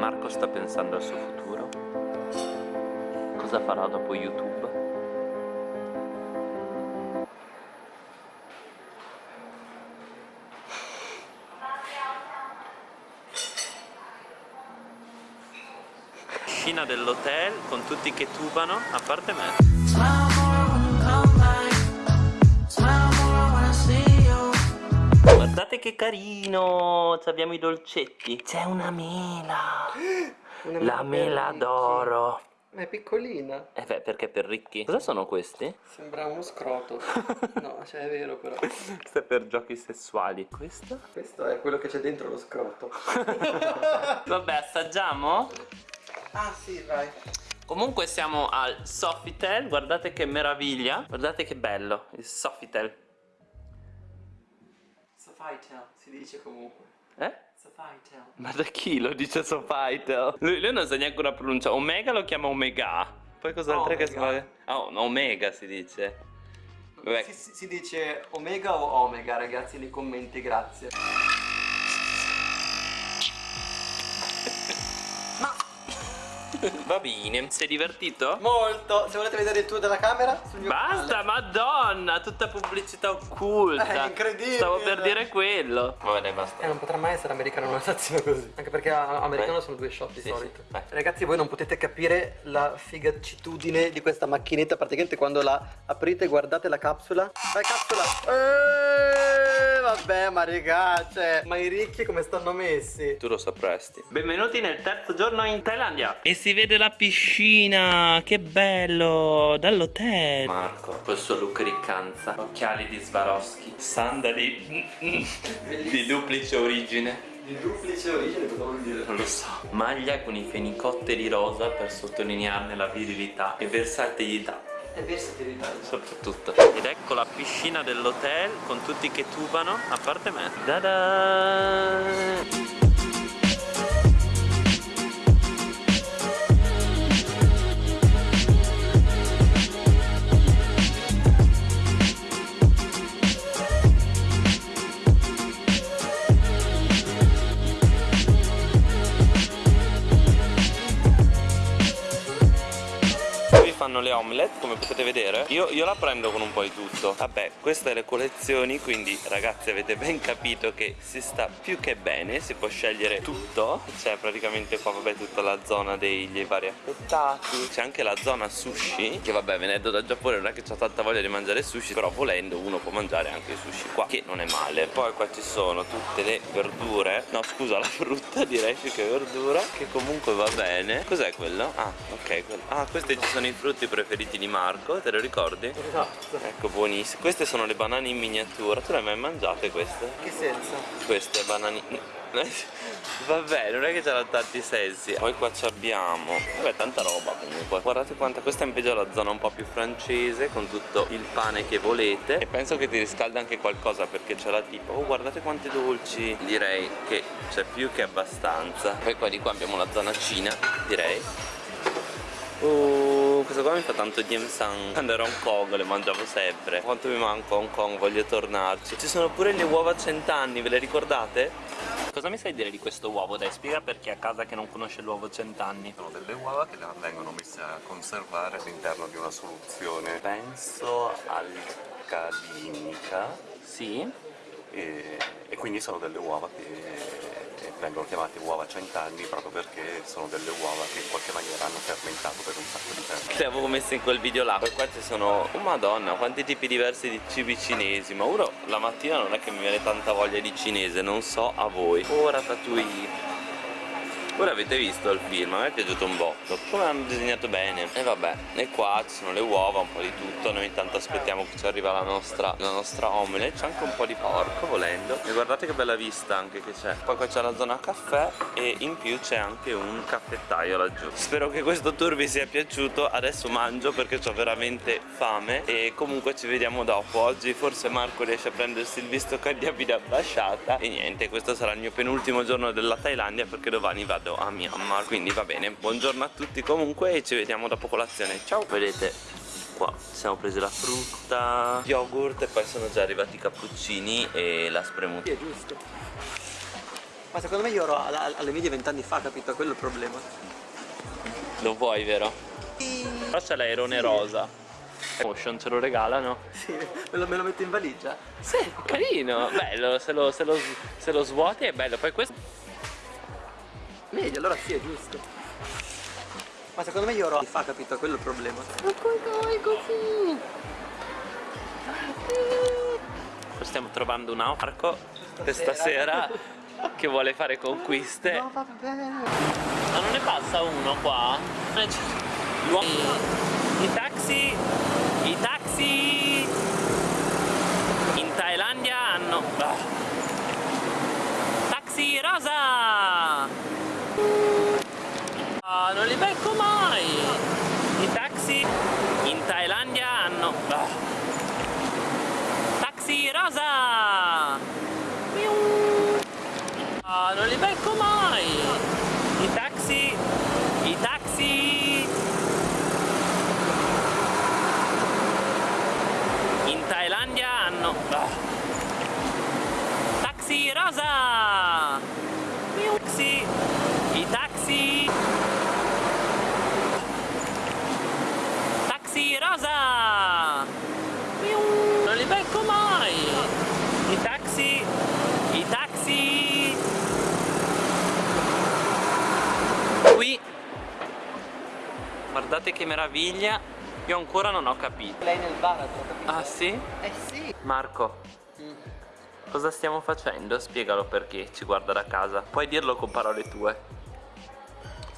Marco sta pensando al suo futuro? Cosa farà dopo YouTube? Piscina dell'hotel con tutti che tubano, a parte me. Guardate che carino, Ci abbiamo i dolcetti. C'è una mela. Una La mela d'oro. Ma è piccolina. Eh beh, perché per ricchi? Cosa sono questi? Sembra uno scroto. No, cioè è vero però. Questo è per giochi sessuali. Questo? Questo è quello che c'è dentro lo scroto. Vabbè, assaggiamo? Ah sì, vai. Comunque siamo al Sofitel, guardate che meraviglia. Guardate che bello, il Sofitel. Sofitel si dice comunque. Eh? Sofitel. Ma da chi lo dice Sofitel? Lui, lui non sa neanche una pronuncia. Omega lo chiama Omega. Poi cos'altro che si Omega. fa? Oh, no, Omega si dice. Si- si dice omega o omega ragazzi nei commenti, grazie. Va bene, sei divertito? Molto! Se volete vedere il tour della camera, sul mio Basta, madonna, tutta pubblicità occulta. È incredibile. Stavo per dire quello. Va bene, basta. Eh, non potrà mai essere americano una stazione così. Anche perché americano Vai. sono due shot di Sì, solito. sì. Ragazzi, voi non potete capire la figacitudine di questa macchinetta. Praticamente quando la aprite, guardate la capsula. Vai, capsula! Eeeh, vabbè, ma raga, cioè, ma i ricchi come stanno messi? Tu lo sapresti. Benvenuti nel terzo giorno in Thailandia. E si vede la piscina, che bello, dall'hotel. Marco, col suo look riccanza, occhiali di Swarovski, sandali di duplice origine. Di duplice origine cosa vuol dire? Non lo so. Maglia con i fenicotteri rosa per sottolinearne la virilità e versatilità. È versatilità. Soprattutto. Ed ecco la piscina dell'hotel con tutti che tubano, a parte me. Da-da! Fanno le omelette come potete vedere io, io la prendo con un po' di tutto. Vabbè queste le collezioni quindi ragazzi avete ben capito che si sta più che bene Si può scegliere tutto. C'è praticamente qua vabbè tutta la zona degli vari affettati. C'è anche la zona sushi Che vabbè venendo da Giappone non è che ho tanta voglia di mangiare sushi Però volendo uno può mangiare anche sushi qua Che non è male. Poi qua ci sono tutte le verdure. No scusa la frutta direi più che verdura Che comunque va bene. Cos'è quello? Ah ok quello. Ah questi ci sono i frutti preferiti di Marco Te lo ricordi? Esatto. Ecco buonissimo Queste sono le banane in miniatura Tu le hai mai mangiate queste? Che senso? Queste banane Vabbè, non è che c'erano tanti sensi. Poi qua ci abbiamo. Vabbè, tanta roba comunque. Guardate quanta. Questa è invece la zona un po' più francese. Con tutto il pane che volete. E penso che ti riscalda anche qualcosa. Perché c'è la tipo. Oh, guardate quanti dolci. Direi che c'è più che abbastanza. Poi qua di qua abbiamo la zona Cina, direi. Oh, questo qua mi fa tanto Diem San Quando ero a Hong Kong le mangiavo sempre Quanto mi manco a Hong Kong, voglio tornarci Ci sono pure le uova a cent'anni, ve le ricordate? Cosa mi sai dire di questo uovo? Dai, spiega per chi a casa che non conosce l'uovo cent'anni Sono delle uova che vengono messe a conservare all'interno di una soluzione Penso alcalinica Sì? e, e quindi sono delle uova che vengono chiamate uova cent'anni proprio perché sono delle uova che in qualche maniera hanno fermentato per un sacco di tempo. Le avevo messe in quel video là Poi qua ci sono, oh madonna, quanti tipi diversi di cibi cinesi Ma uno la mattina non è che mi viene tanta voglia di cinese Non so a voi Oh ratatouille Ora avete visto il film, a me è piaciuto un botto. Come hanno disegnato bene. E vabbè, e qua ci sono le uova, un po' di tutto. Noi intanto aspettiamo che ci arriva la nostra, la nostra omelette. C'è anche un po' di porco volendo. E guardate che bella vista anche che c'è. Poi qua c'è la zona caffè E in più c'è anche un caffettaio laggiù. Spero che questo tour vi sia piaciuto. Adesso mangio perché ho veramente fame. E comunque ci vediamo dopo. Oggi forse Marco riesce a prendersi il visto da ambasciata E niente, questo sarà il mio penultimo giorno della Thailandia Perché domani vado a Myanmar Quindi va bene, buongiorno a tutti comunque E ci vediamo dopo colazione Ciao Vedete qua ci siamo presi la frutta yogurt e poi sono già arrivati i cappuccini e la spremuta Sì, è giusto. Ma secondo me io ero alla- alle medie vent'anni fa, capito? Quello è il problema. Lo vuoi, vero? Però c'è l'aerone rosa. Motion ce lo regalano. Sì, me lo, me lo metto in valigia. Sì, carino, bello, se lo, se lo- se lo svuoti è bello. Poi questo. Meglio, allora sì, è giusto. Ma secondo me io ero fa, capito? Quello è il problema. Ma come così? Stiamo trovando un arco questa sera che vuole fare conquiste. No, va bene. Ma non ne passa uno qua? L'uomo. I taxi. In Thailandia hanno. Ah. Taxi rosa! Ah, non li becco mai! I taxi in Thailandia hanno. Ah. Taxi rosa! Ah, non li becco mai! I taxi! I taxi! In Thailandia hanno... Ah. Taxi rosa! Taxi! I taxi! Taxi rosa! Non li becco mai! I taxi! I taxi! Qui Guardate che meraviglia Io ancora non ho capito Lei nel baratro, capito? Ah sì? Eh sì. Marco Mm. Cosa stiamo facendo? Spiegalo perché ci guarda da casa Puoi dirlo con parole tue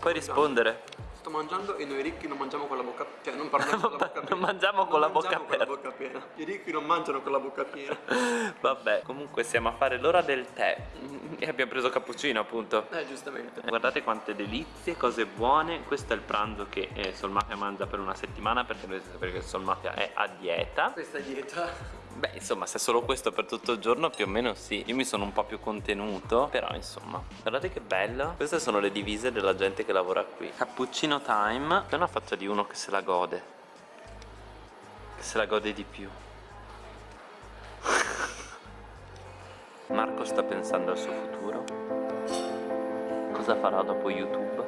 Puoi rispondere Sto mangiando e noi ricchi non mangiamo con la bocca Cioè non parliamo con la bocca piena. Non mangiamo con la bocca mangiamo con la bocca piena. I ricchi non mangiano con la bocca piena. Vabbè comunque siamo a fare l'ora del tè. E abbiamo preso cappuccino appunto. Eh giustamente. Guardate quante delizie, cose buone. Questo è il pranzo che eh, Solmafia mangia per una settimana Perché dovete sapere che Solmafia è a dieta. Questa dieta Beh insomma se è solo questo per tutto il giorno più o meno sì. Io mi sono un po' più contenuto Però insomma. Guardate che bello. Queste sono le divise della gente che lavora qui. Cappuccino time. È una faccia di uno che se la gode. Che se la gode di più. Marco sta pensando al suo futuro. Cosa farà dopo YouTube?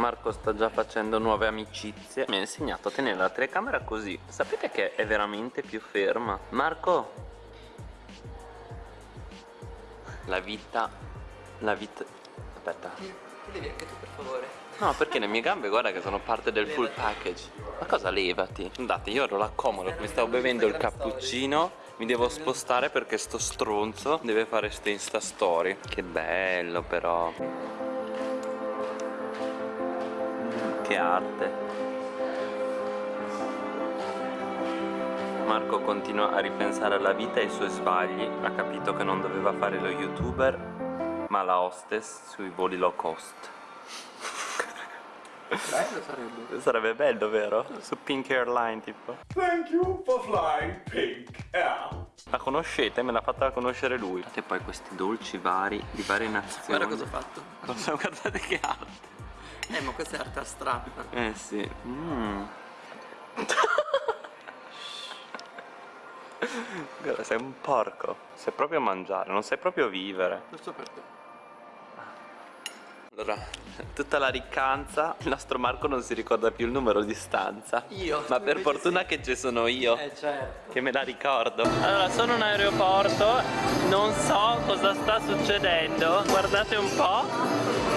Marco sta già facendo nuove amicizie. Mi ha insegnato a tenere la telecamera così. Sapete che è veramente più ferma? Marco? La vita La vita Aspetta. Devi anche tu per favore. No perché le mie gambe guarda che sono parte del full package. Ma cosa levati? Andate io ero là comodo Mi stavo bevendo il cappuccino Mi devo spostare perché sto stronzo Deve fare insta story. Che bello però Che arte Marco continua a ripensare alla vita e ai suoi sbagli Ha capito che non doveva fare lo youtuber Ma la hostess sui voli low cost Bello sarebbe Sarebbe bello, vero? Su Pink Airline, tipo. Thank you for flying Pink Air. La conoscete? Me l'ha fatta conoscere lui. E poi questi dolci vari, di varie nazioni. Guarda cosa ho fatto Cosa- Guardate che arte. Eh ma questa è arte astratta Eh sì. Mm. Guarda, sei un porco. Sai proprio mangiare, non sai proprio vivere. Lo so per te Allora, tutta la riccanza, il nostro Marco non si ricorda più il numero di stanza. Io? Ma per fortuna che ci sono io. Eh certo che me la ricordo Allora sono in aeroporto Non so cosa sta succedendo Guardate un po'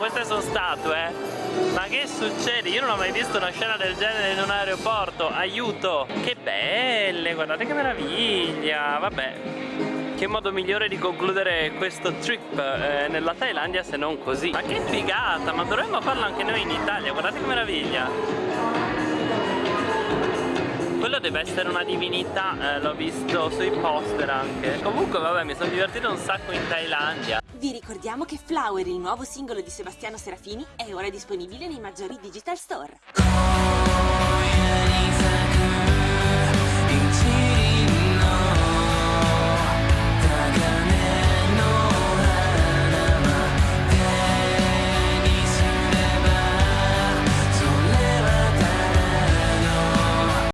queste sono statue Ma che succede? Io non ho mai visto una scena del genere in un aeroporto. Aiuto! Che belle Guardate che meraviglia. Vabbè che modo migliore di concludere questo trip eh, nella Thailandia se non così. Ma che figata Ma dovremmo farlo anche noi in Italia. Guardate che meraviglia quello deve essere una divinità, eh, l'ho visto sui poster anche. Comunque vabbè mi sono divertito un sacco in Thailandia. Vi ricordiamo che Flower, il nuovo singolo di Sebastiano Serafini, è ora disponibile nei maggiori digital store.